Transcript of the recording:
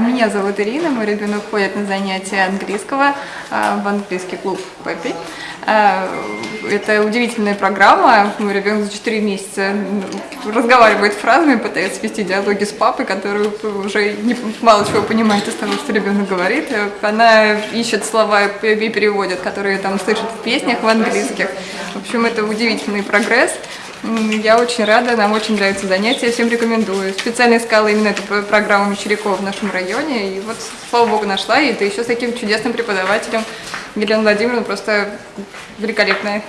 Меня зовут Ирина, мой ребенок ходит на занятия английского а, в английский клуб Пеппи. А, Это удивительная программа. Мой ребенок за 4 месяца разговаривает фразами, пытается вести диалоги с папой, который уже мало чего понимает из того, что ребенок говорит. Она ищет слова и переводит, которые там слышит в песнях в английских. В общем, это удивительный прогресс. Я очень рада, нам очень нравятся занятия, всем рекомендую. Специально искала именно эту программу Мещерякова в нашем районе, и вот, слава богу, нашла, и это еще с таким чудесным преподавателем. Елена Владимировна просто великолепная.